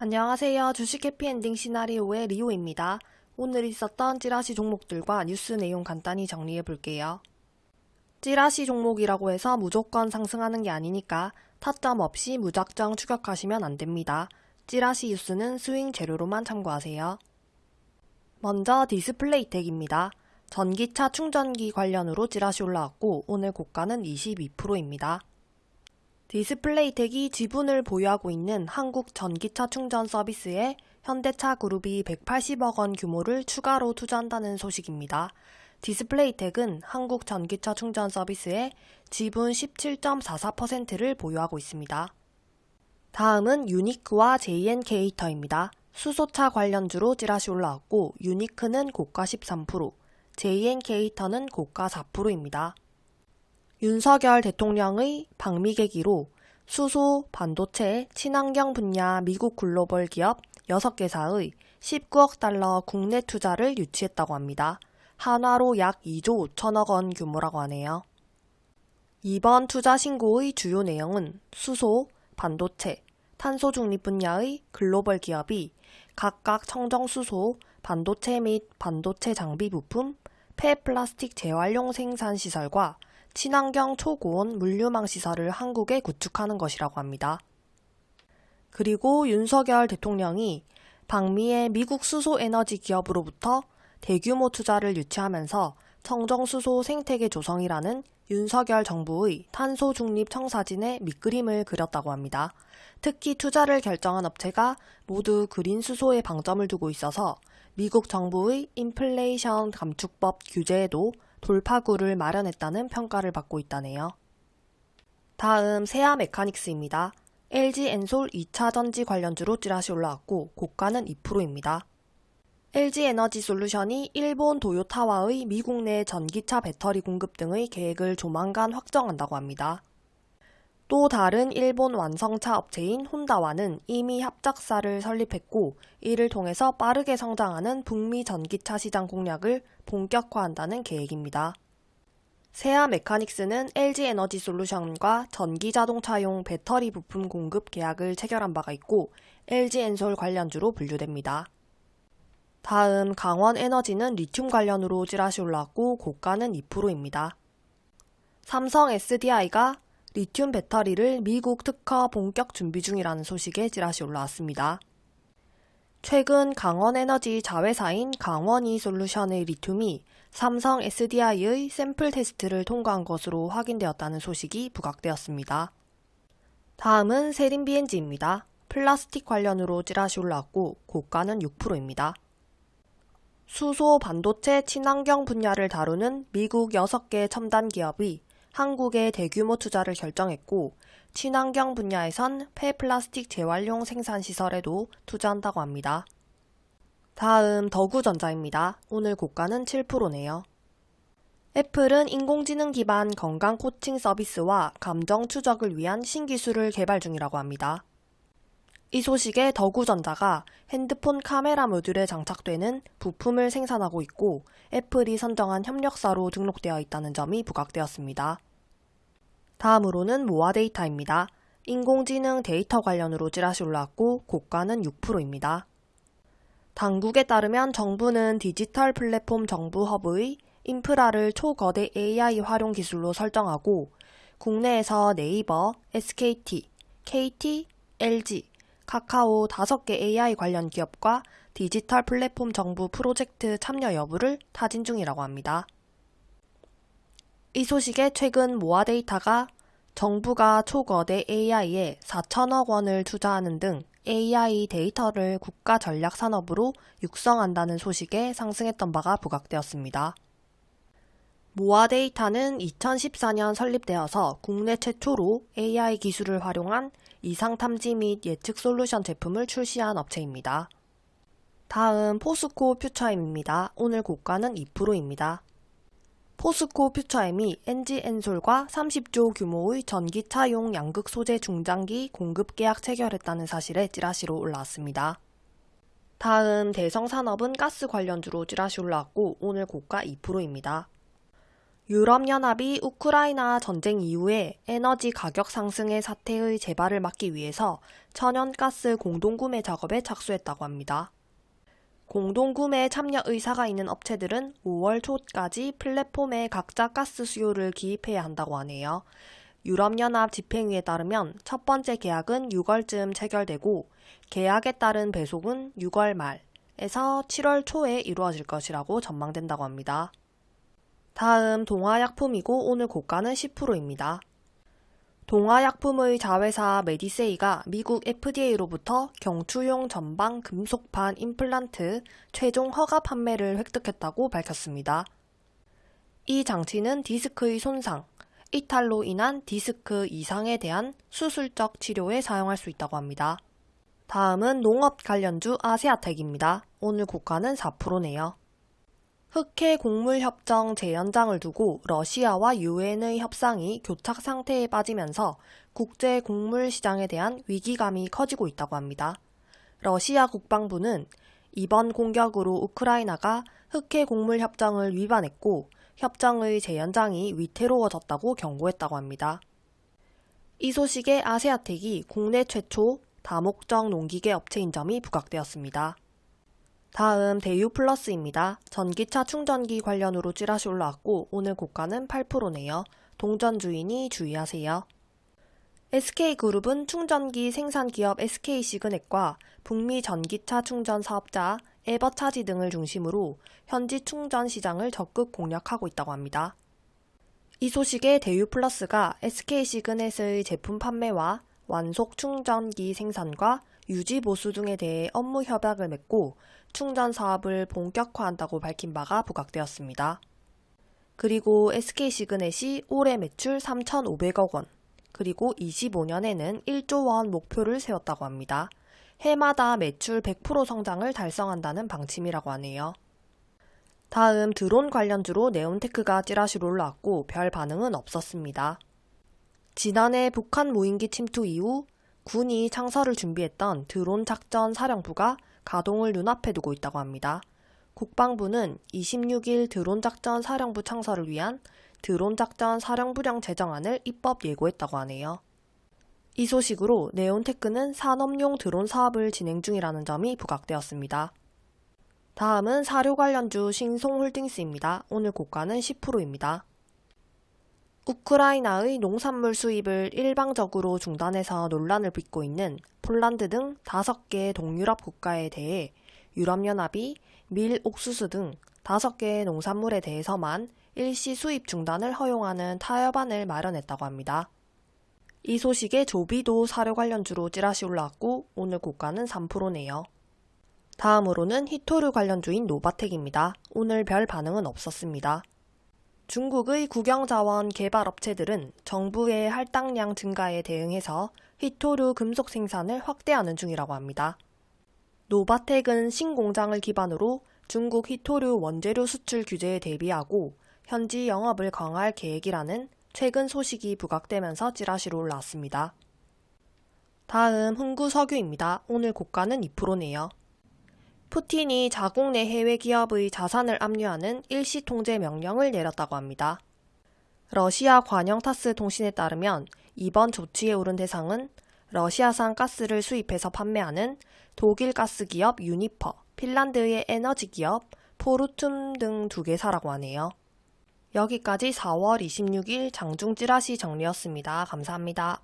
안녕하세요. 주식 해피엔딩 시나리오의 리오입니다. 오늘 있었던 찌라시 종목들과 뉴스 내용 간단히 정리해 볼게요. 찌라시 종목이라고 해서 무조건 상승하는 게 아니니까 타점 없이 무작정 추격하시면 안 됩니다. 찌라시 뉴스는 스윙 재료로만 참고하세요. 먼저 디스플레이텍입니다. 전기차 충전기 관련으로 찌라시 올라왔고 오늘 고가는 22%입니다. 디스플레이텍이 지분을 보유하고 있는 한국 전기차 충전 서비스에 현대차 그룹이 180억 원 규모를 추가로 투자한다는 소식입니다. 디스플레이텍은 한국 전기차 충전 서비스에 지분 17.44%를 보유하고 있습니다. 다음은 유니크와 JNK히터입니다. 수소차 관련주로 찌라시 올라왔고 유니크는 고가 13%, JNK히터는 고가 4%입니다. 윤석열 대통령의 방미 계기로 수소, 반도체, 친환경 분야 미국 글로벌 기업 6개사의 19억 달러 국내 투자를 유치했다고 합니다. 한화로 약 2조 5천억 원 규모라고 하네요. 이번 투자 신고의 주요 내용은 수소, 반도체, 탄소 중립 분야의 글로벌 기업이 각각 청정수소, 반도체 및 반도체 장비 부품, 폐플라스틱 재활용 생산 시설과 친환경 초고온 물류망 시설을 한국에 구축하는 것이라고 합니다. 그리고 윤석열 대통령이 방미의 미국 수소 에너지 기업으로부터 대규모 투자를 유치하면서 청정수소 생태계 조성이라는 윤석열 정부의 탄소 중립 청사진의 밑그림을 그렸다고 합니다. 특히 투자를 결정한 업체가 모두 그린 수소에 방점을 두고 있어서 미국 정부의 인플레이션 감축법 규제에도 돌파구를 마련했다는 평가를 받고 있다네요. 다음 세아메카닉스입니다. LG 엔솔 2차 전지 관련주로 찌라시 올라왔고 고가는 2%입니다. LG 에너지 솔루션이 일본 도요타와의 미국 내 전기차 배터리 공급 등의 계획을 조만간 확정한다고 합니다. 또 다른 일본 완성차 업체인 혼다와는 이미 합작사를 설립했고 이를 통해서 빠르게 성장하는 북미 전기차 시장 공략을 본격화한다는 계획입니다. 세아 메카닉스는 LG 에너지 솔루션과 전기 자동차용 배터리 부품 공급 계약을 체결한 바가 있고 LG 엔솔 관련주로 분류됩니다. 다음 강원 에너지는 리튬 관련으로 찌라시 올라왔고 고가는 2%입니다. 삼성 SDI가 리튬 배터리를 미국 특허 본격 준비 중이라는 소식에 찌라시 올라왔습니다. 최근 강원에너지 자회사인 강원이 솔루션의 리튬이 삼성 SDI의 샘플 테스트를 통과한 것으로 확인되었다는 소식이 부각되었습니다. 다음은 세린 BNG입니다. 플라스틱 관련으로 찌라시 올라왔고 고가는 6%입니다. 수소, 반도체, 친환경 분야를 다루는 미국 6개 첨단 기업이 한국에 대규모 투자를 결정했고 친환경 분야에선 폐플라스틱 재활용 생산 시설에도 투자한다고 합니다. 다음 덕우전자입니다. 오늘 고가는 7%네요. 애플은 인공지능 기반 건강 코칭 서비스와 감정 추적을 위한 신기술을 개발 중이라고 합니다. 이 소식에 덕우전자가 핸드폰 카메라 모듈에 장착되는 부품을 생산하고 있고 애플이 선정한 협력사로 등록되어 있다는 점이 부각되었습니다. 다음으로는 모아데이터입니다. 인공지능 데이터 관련으로 찌라시 올라왔고 고가는 6%입니다. 당국에 따르면 정부는 디지털 플랫폼 정부 허브의 인프라를 초거대 AI 활용 기술로 설정하고 국내에서 네이버, SKT, KT, LG, 카카오 5개 AI 관련 기업과 디지털 플랫폼 정부 프로젝트 참여 여부를 타진 중이라고 합니다. 이 소식에 최근 모아데이터가 정부가 초거대 AI에 4천억 원을 투자하는 등 AI 데이터를 국가 전략 산업으로 육성한다는 소식에 상승했던 바가 부각되었습니다. 모아 데이터는 2014년 설립되어서 국내 최초로 AI 기술을 활용한 이상 탐지 및 예측 솔루션 제품을 출시한 업체입니다. 다음 포스코 퓨처임입니다. 오늘 고가는 2%입니다. 포스코 퓨처엠이 NG엔솔과 30조 규모의 전기차용 양극 소재 중장기 공급 계약 체결했다는 사실에 찌라시로 올라왔습니다. 다음 대성산업은 가스 관련주로 찌라시 올라왔고 오늘 고가 2%입니다. 유럽연합이 우크라이나 전쟁 이후에 에너지 가격 상승의 사태의 재발을 막기 위해서 천연가스 공동구매 작업에 착수했다고 합니다. 공동구매 참여 의사가 있는 업체들은 5월 초까지 플랫폼에 각자 가스 수요를 기입해야 한다고 하네요. 유럽연합 집행위에 따르면 첫 번째 계약은 6월쯤 체결되고 계약에 따른 배속은 6월 말에서 7월 초에 이루어질 것이라고 전망된다고 합니다. 다음 동화약품이고 오늘 고가는 10%입니다. 동화약품의 자회사 메디세이가 미국 FDA로부터 경추용 전방 금속판 임플란트 최종 허가 판매를 획득했다고 밝혔습니다. 이 장치는 디스크의 손상, 이탈로 인한 디스크 이상에 대한 수술적 치료에 사용할 수 있다고 합니다. 다음은 농업 관련주 아세아텍입니다. 오늘 고가는 4%네요. 흑해 곡물협정 재연장을 두고 러시아와 유엔의 협상이 교착 상태에 빠지면서 국제 곡물 시장에 대한 위기감이 커지고 있다고 합니다. 러시아 국방부는 이번 공격으로 우크라이나가 흑해 곡물 협정을 위반했고 협정의 재연장이 위태로워졌다고 경고했다고 합니다. 이 소식에 아세아텍이 국내 최초 다목적 농기계 업체인 점이 부각되었습니다. 다음 대유 플러스입니다. 전기차 충전기 관련으로 찌라시 올라왔고 오늘 고가는 8%네요. 동전 주인이 주의하세요. SK그룹은 충전기 생산 기업 SK시그넷과 북미 전기차 충전 사업자 에버차지 등을 중심으로 현지 충전 시장을 적극 공략하고 있다고 합니다. 이 소식에 대유플러스가 SK시그넷의 제품 판매와 완속 충전기 생산과 유지 보수 등에 대해 업무 협약을 맺고 충전 사업을 본격화한다고 밝힌 바가 부각되었습니다. 그리고 SK시그넷이 올해 매출 3,500억 원, 그리고 25년에는 1조 원 목표를 세웠다고 합니다. 해마다 매출 100% 성장을 달성한다는 방침이라고 하네요. 다음 드론 관련주로 네온테크가 찌라시로 올라왔고 별 반응은 없었습니다. 지난해 북한 무인기 침투 이후 군이 창설을 준비했던 드론 작전 사령부가 가동을 눈앞에 두고 있다고 합니다. 국방부는 26일 드론 작전 사령부 창설을 위한 드론 작전 사령부령 제정안을 입법 예고했다고 하네요. 이 소식으로 네온테크는 산업용 드론 사업을 진행 중이라는 점이 부각되었습니다. 다음은 사료 관련주 신송홀딩스입니다. 오늘 고가는 10%입니다. 우크라이나의 농산물 수입을 일방적으로 중단해서 논란을 빚고 있는 폴란드 등 5개 동유럽 국가에 대해 유럽연합이 밀, 옥수수 등 5개의 농산물에 대해서만 일시 수입 중단을 허용하는 타협안을 마련했다고 합니다. 이 소식에 조비도 사료 관련주로 찌라시 올라왔고 오늘 고가는 3%네요. 다음으로는 히토류 관련주인 노바텍입니다. 오늘 별 반응은 없었습니다. 중국의 국영자원 개발업체들은 정부의 할당량 증가에 대응해서 히토류 금속 생산을 확대하는 중이라고 합니다. 노바텍은 신공장을 기반으로 중국 히토류 원재료 수출 규제에 대비하고 현지 영업을 강화할 계획이라는 최근 소식이 부각되면서 찌라시로 올라왔습니다. 다음 흥구석유입니다. 오늘 고가는 2%네요. 푸틴이 자국 내 해외 기업의 자산을 압류하는 일시 통제 명령을 내렸다고 합니다. 러시아 관영 타스 통신에 따르면 이번 조치에 오른 대상은 러시아산 가스를 수입해서 판매하는 독일 가스 기업 유니퍼, 핀란드의 에너지 기업 포르툼 등 두 개사라고 하네요. 여기까지 4월 26일 장중 찌라시 정리였습니다. 감사합니다.